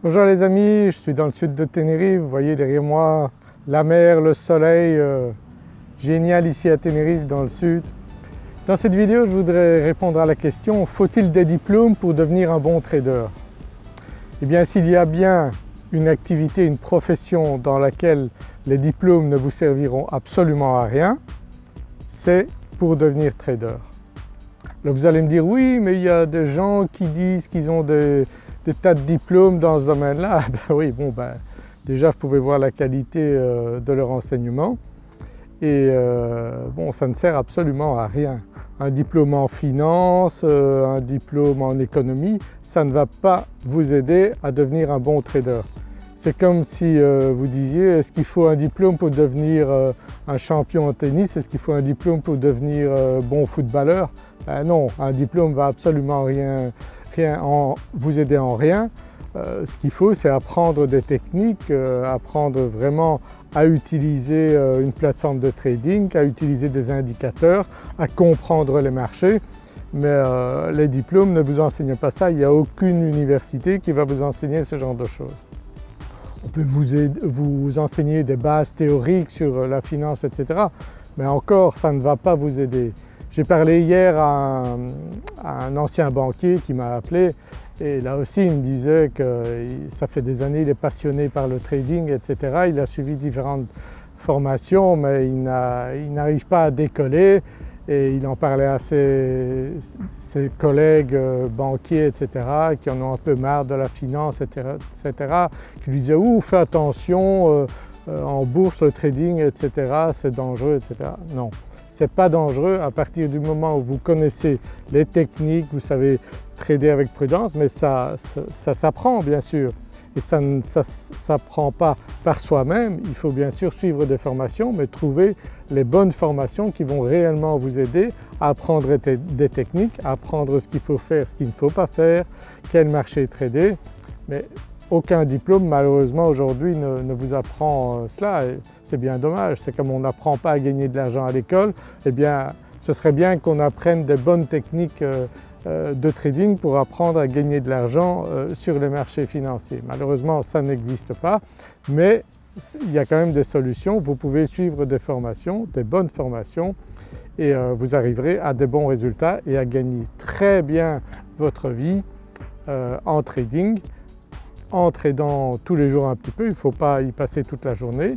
Bonjour les amis, je suis dans le sud de Tenerife, vous voyez derrière moi la mer, le soleil, euh, génial ici à Tenerife dans le sud. Dans cette vidéo je voudrais répondre à la question faut-il des diplômes pour devenir un bon trader? Eh bien s'il y a bien une activité, une profession dans laquelle les diplômes ne vous serviront absolument à rien, c'est pour devenir trader. Vous allez me dire oui mais il y a des gens qui disent qu'ils ont des, tas de diplômes dans ce domaine-là. Ben oui bon ben déjà je pouvais voir la qualité euh, de leur enseignement et euh, bon ça ne sert absolument à rien. Un diplôme en finance, euh, un diplôme en économie, ça ne va pas vous aider à devenir un bon trader. C'est comme si vous disiez est-ce qu'il faut un diplôme pour devenir un champion en tennis, est-ce qu'il faut un diplôme pour devenir bon footballeur? Ben Non, un diplôme ne va absolument rien, vous aider en rien. Euh, ce qu'il faut c'est apprendre des techniques, euh, apprendre vraiment à utiliser euh, une plateforme de trading, à utiliser des indicateurs, à comprendre les marchés mais les diplômes ne vous enseignent pas ça, il n'y a aucune université qui va vous enseigner ce genre de choses. On peut vous, vous enseigner des bases théoriques sur la finance etc. mais encore ça ne va pas vous aider. J'ai parlé hier à un, ancien banquier qui m'a appelé et là aussi il me disait que ça fait des années il est passionné par le trading etc. Il a suivi différentes formations mais il n'arrive pas à décoller et il en parlait à ses, collègues euh, banquiers etc. qui en ont un peu marre de la finance etc. qui lui disaient « ouh fais attention euh, euh, en bourse le trading etc. c'est dangereux etc. » Non, ce n'est pas dangereux. À partir du moment où vous connaissez les techniques, vous savez trader avec prudence mais ça, s'apprend bien sûr. Et ça ne s'apprend pas par soi-même, il faut bien sûr suivre des formations mais trouver les bonnes formations qui vont réellement vous aider à apprendre des techniques, à apprendre ce qu'il faut faire, ce qu'il ne faut pas faire, quel marché trader aucun diplôme malheureusement aujourd'hui ne, vous apprend euh, cela c'est bien dommage. C'est comme on n'apprend pas à gagner de l'argent à l'école, eh bien ce serait bien qu'on apprenne des bonnes techniques euh, euh, de trading pour apprendre à gagner de l'argent sur les marchés financiers. Malheureusement ça n'existe pas mais il y a quand même des solutions. Vous pouvez suivre des formations, des bonnes formations et vous arriverez à des bons résultats et à gagner très bien votre vie en trading en tradant tous les jours un petit peu, il ne faut pas y passer toute la journée.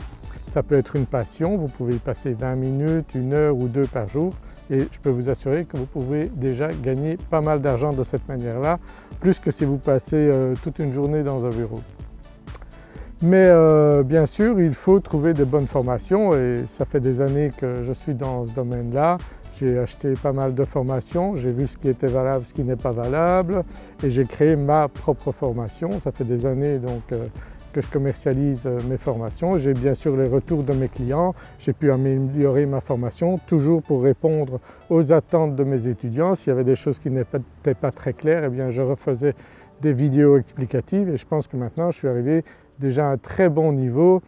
Ça peut être une passion, vous pouvez y passer 20 minutes, une heure ou deux par jour et je peux vous assurer que vous pouvez déjà gagner pas mal d'argent de cette manière-là, plus que si vous passez euh, toute une journée dans un bureau. Mais euh, bien sûr il faut trouver de bonnes formations et ça fait des années que je suis dans ce domaine-là. J'ai acheté pas mal de formations, j'ai vu ce qui était valable, ce qui n'est pas valable et j'ai créé ma propre formation. Ça fait des années donc euh, que je commercialise euh, mes formations. J'ai bien sûr les retours de mes clients, j'ai pu améliorer ma formation toujours pour répondre aux attentes de mes étudiants. S'il y avait des choses qui n'étaient pas très claires, eh bien je refaisais des vidéos explicatives et je pense que maintenant je suis arrivé déjà à un très bon niveau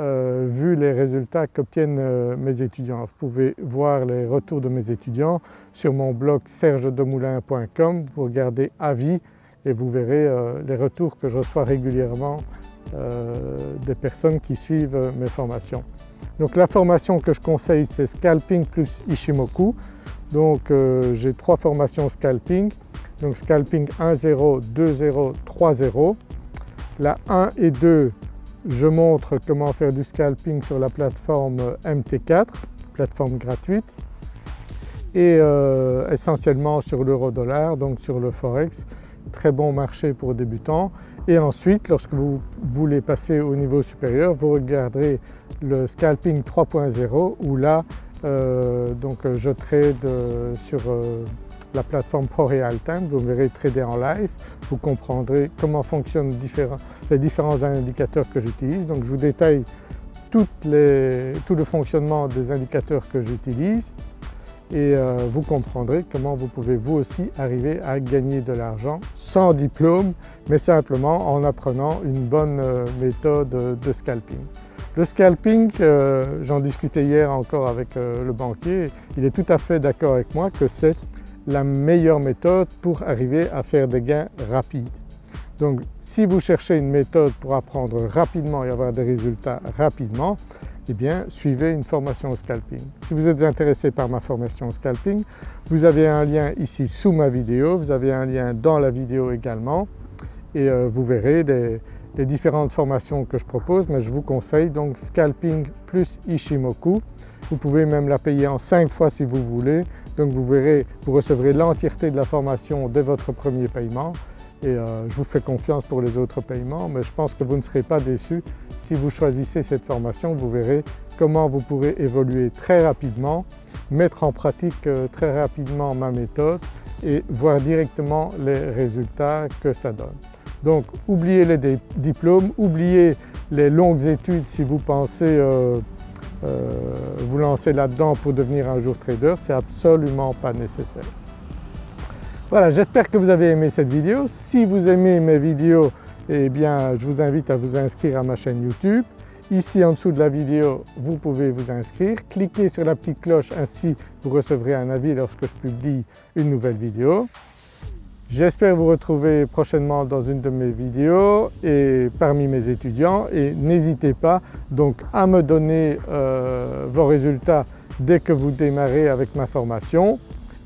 euh, vu les résultats qu'obtiennent euh, mes étudiants. Vous pouvez voir les retours de mes étudiants sur mon blog sergedemoulin.com, vous regardez avis et vous verrez euh, les retours que je reçois régulièrement des personnes qui suivent mes formations. Donc la formation que je conseille c'est Scalping plus Ishimoku. Donc j'ai trois formations Scalping, donc Scalping 1.0, 2.0, 3.0. La 1 et 2 je montre comment faire du scalping sur la plateforme MT4, plateforme gratuite et euh, essentiellement sur l'euro-dollar, donc sur le forex, très bon marché pour débutants. Et ensuite lorsque vous voulez passer au niveau supérieur, vous regarderez le scalping 3.0 où là euh, donc je trade euh, sur la plateforme ProRealTime, vous verrez trader en live, vous comprendrez comment fonctionnent les différents indicateurs que j'utilise. Donc je vous détaille tout le fonctionnement des indicateurs que j'utilise et euh, vous comprendrez comment vous pouvez vous aussi arriver à gagner de l'argent sans diplôme mais simplement en apprenant une bonne euh, méthode de scalping. Le scalping, euh, j'en discutais hier encore avec le banquier, il est tout à fait d'accord avec moi que c'est la meilleure méthode pour arriver à faire des gains rapides. Donc si vous cherchez une méthode pour apprendre rapidement et avoir des résultats rapidement, eh bien suivez une formation au scalping. Si vous êtes intéressé par ma formation au scalping, vous avez un lien ici sous ma vidéo, vous avez un lien dans la vidéo également et euh, vous verrez les différentes formations que je propose mais je vous conseille donc scalping plus Ishimoku. Vous pouvez même la payer en 5 fois si vous voulez donc vous verrez, vous recevrez l'entièreté de la formation dès votre premier paiement et euh, je vous fais confiance pour les autres paiements mais je pense que vous ne serez pas déçus si vous choisissez cette formation. Vous verrez comment vous pourrez évoluer très rapidement, mettre en pratique euh, très rapidement ma méthode et voir directement les résultats que ça donne. Donc oubliez les diplômes, oubliez les longues études si vous pensez euh, vous lancer là-dedans pour devenir un jour trader, c'est absolument pas nécessaire. Voilà, j'espère que vous avez aimé cette vidéo. Si vous aimez mes vidéos, eh bien je vous invite à vous inscrire à ma chaîne YouTube. Ici en dessous de la vidéo, vous pouvez vous inscrire. Cliquez sur la petite cloche, ainsi vous recevrez un avis lorsque je publie une nouvelle vidéo. J'espère vous retrouver prochainement dans une de mes vidéos et parmi mes étudiants. Et n'hésitez pas donc à me donner euh, vos résultats dès que vous démarrez avec ma formation.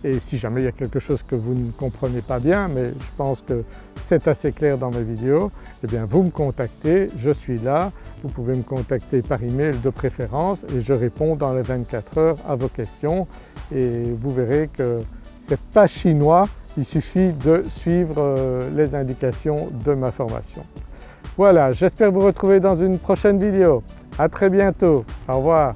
Et si jamais il y a quelque chose que vous ne comprenez pas bien, mais je pense que c'est assez clair dans mes vidéos, eh bien vous me contactez, je suis là, vous pouvez me contacter par email de préférence et je réponds dans les 24 heures à vos questions. Et vous verrez que ce n'est pas chinois, il suffit de suivre euh, les indications de ma formation. Voilà, j'espère vous retrouver dans une prochaine vidéo. À très bientôt, au revoir.